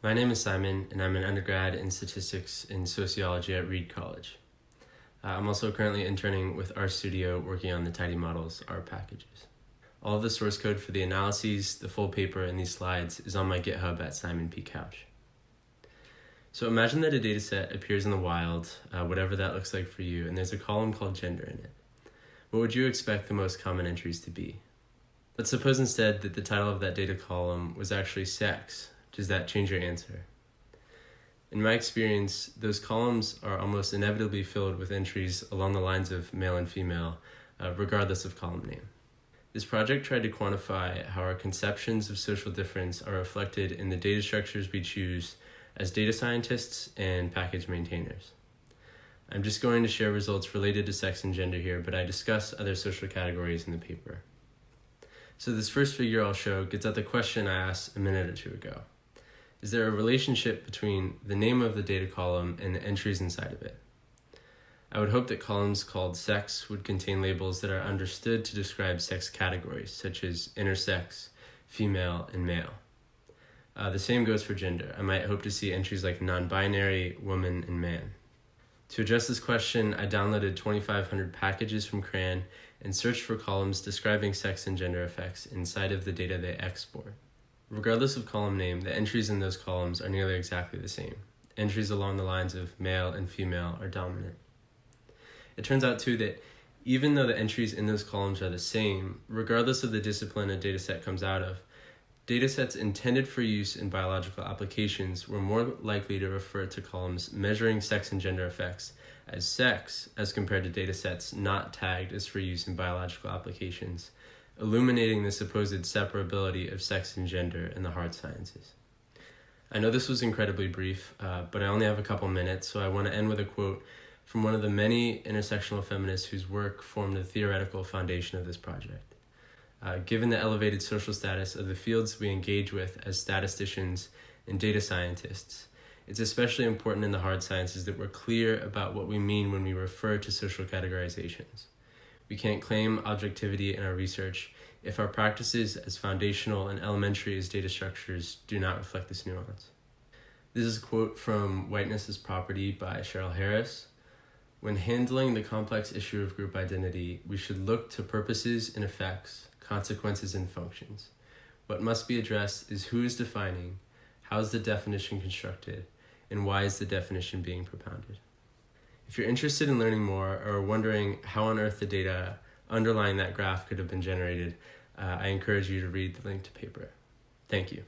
My name is Simon, and I'm an undergrad in statistics in sociology at Reed College. Uh, I'm also currently interning with RStudio working on the Tidy Models R packages. All of the source code for the analyses, the full paper, and these slides is on my GitHub at Simon P. Couch. So imagine that a dataset appears in the wild, uh, whatever that looks like for you, and there's a column called gender in it. What would you expect the most common entries to be? Let's suppose instead that the title of that data column was actually sex, does that change your answer? In my experience, those columns are almost inevitably filled with entries along the lines of male and female, uh, regardless of column name. This project tried to quantify how our conceptions of social difference are reflected in the data structures we choose as data scientists and package maintainers. I'm just going to share results related to sex and gender here, but I discuss other social categories in the paper. So this first figure I'll show gets at the question I asked a minute or two ago. Is there a relationship between the name of the data column and the entries inside of it? I would hope that columns called sex would contain labels that are understood to describe sex categories, such as intersex, female, and male. Uh, the same goes for gender. I might hope to see entries like non-binary, woman, and man. To address this question, I downloaded 2,500 packages from CRAN and searched for columns describing sex and gender effects inside of the data they export. Regardless of column name, the entries in those columns are nearly exactly the same. Entries along the lines of male and female are dominant. It turns out too that even though the entries in those columns are the same, regardless of the discipline a dataset comes out of, datasets intended for use in biological applications were more likely to refer to columns measuring sex and gender effects as sex as compared to datasets not tagged as for use in biological applications illuminating the supposed separability of sex and gender in the hard sciences. I know this was incredibly brief, uh, but I only have a couple minutes, so I want to end with a quote from one of the many intersectional feminists whose work formed the theoretical foundation of this project. Uh, given the elevated social status of the fields we engage with as statisticians and data scientists, it's especially important in the hard sciences that we're clear about what we mean when we refer to social categorizations. We can't claim objectivity in our research if our practices as foundational and elementary as data structures do not reflect this nuance. This is a quote from Whiteness as Property by Cheryl Harris. When handling the complex issue of group identity, we should look to purposes and effects, consequences and functions. What must be addressed is who is defining, how is the definition constructed, and why is the definition being propounded. If you're interested in learning more or wondering how on earth the data underlying that graph could have been generated, uh, I encourage you to read the linked paper. Thank you.